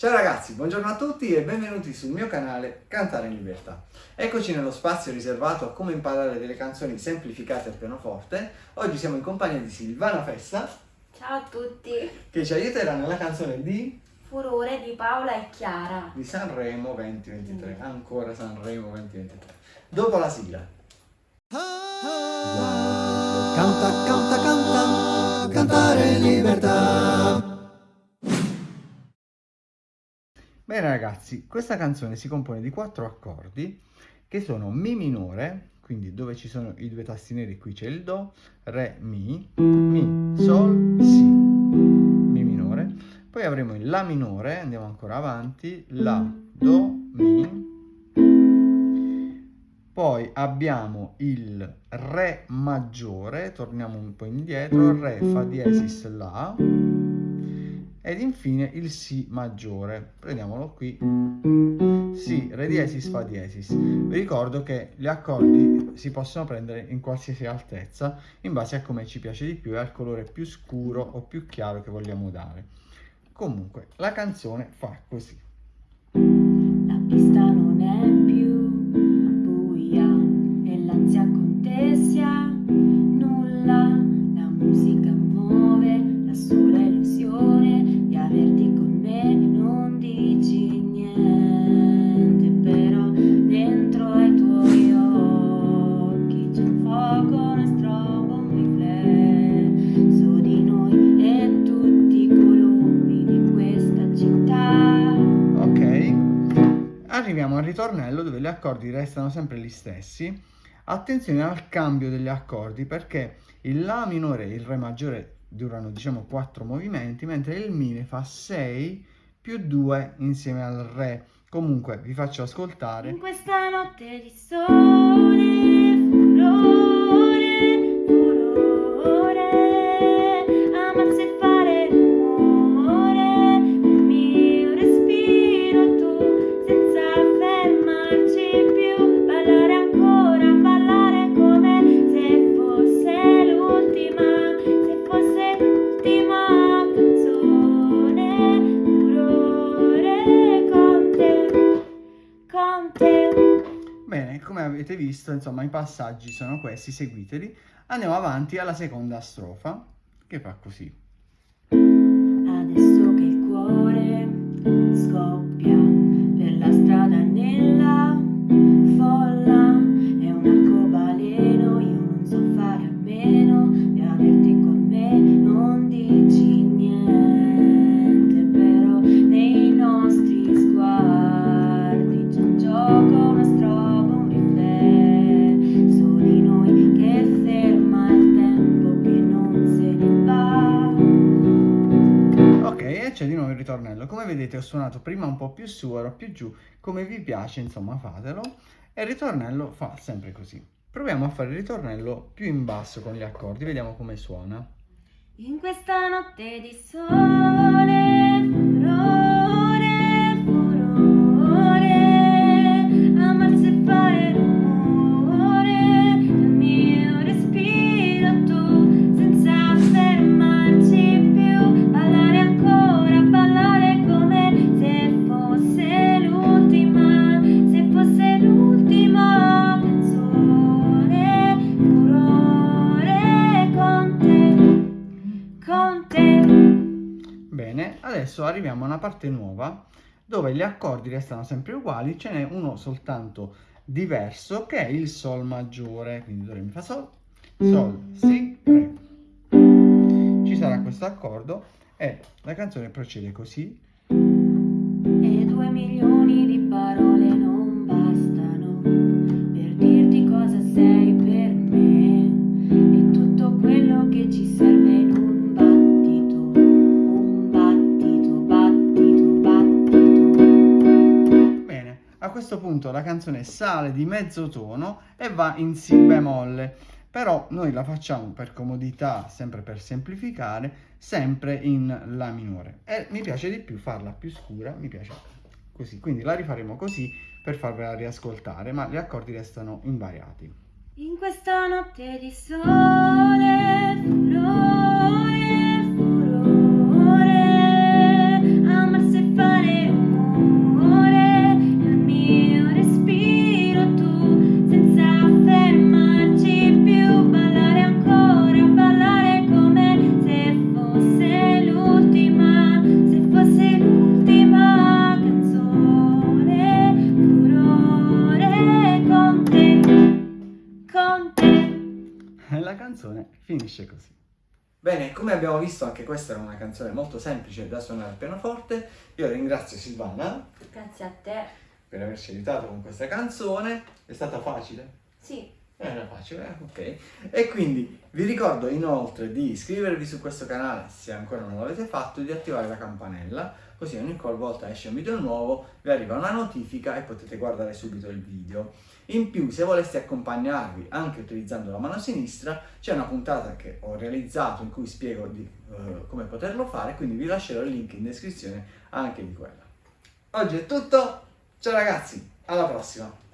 Ciao ragazzi, buongiorno a tutti e benvenuti sul mio canale Cantare in Libertà. Eccoci nello spazio riservato a come imparare delle canzoni semplificate al pianoforte. Oggi siamo in compagnia di Silvana Fessa. Ciao a tutti. Che ci aiuterà nella canzone di... Furore di Paola e Chiara. Di Sanremo 2023. Mm. Ancora Sanremo 2023. Dopo la sigla. Canta, canta, canta, cantare in libertà. Bene ragazzi, questa canzone si compone di quattro accordi che sono Mi minore, quindi dove ci sono i due tasti neri, qui c'è il Do, Re, Mi, Mi, Sol, Si, Mi minore, poi avremo il La minore, andiamo ancora avanti, La, Do, Mi, poi abbiamo il Re maggiore, torniamo un po' indietro, Re, Fa diesis, La, ed infine il Si maggiore. Prendiamolo qui. Si, Re diesis, Fa diesis. Vi ricordo che gli accordi si possono prendere in qualsiasi altezza in base a come ci piace di più e al colore più scuro o più chiaro che vogliamo dare. Comunque, la canzone fa così. Arriviamo al ritornello dove gli accordi restano sempre gli stessi attenzione al cambio degli accordi perché il La minore e il Re maggiore durano diciamo 4 movimenti, mentre il Mi fa 6 più 2 insieme al Re. Comunque vi faccio ascoltare. In questa notte di sole, avete visto, insomma, i passaggi sono questi, seguiteli. Andiamo avanti alla seconda strofa, che fa così. Adesso che il cuore scoppia c'è di nuovo il ritornello. Come vedete ho suonato prima un po' più su, ora più giù, come vi piace, insomma fatelo. E il ritornello fa sempre così. Proviamo a fare il ritornello più in basso con gli accordi, vediamo come suona. In questa notte di sole, furore, adesso arriviamo a una parte nuova dove gli accordi restano sempre uguali, ce n'è uno soltanto diverso che è il Sol maggiore, quindi Do, Re, Mi, Fa, Sol, Sol, Si, Re. Ci sarà questo accordo e la canzone procede così. E due milioni di parole non questo punto la canzone sale di mezzo tono e va in Si bemolle, però noi la facciamo per comodità, sempre per semplificare, sempre in La minore. E mi piace di più farla più scura, mi piace così, quindi la rifaremo così per farvela riascoltare, ma gli accordi restano invariati. In questa notte di sole, canzone finisce così. Bene, come abbiamo visto anche questa era una canzone molto semplice da suonare al pianoforte. Io ringrazio Silvana Grazie a te. per averci aiutato con questa canzone. È stata facile? Sì. Era facile, eh? ok. E quindi vi ricordo inoltre di iscrivervi su questo canale se ancora non l'avete fatto e di attivare la campanella, così ogni volta esce un video nuovo vi arriva una notifica e potete guardare subito il video. In più, se voleste accompagnarvi anche utilizzando la mano sinistra, c'è una puntata che ho realizzato in cui spiego di, eh, come poterlo fare, quindi vi lascerò il link in descrizione anche di quella. Oggi è tutto, ciao ragazzi, alla prossima!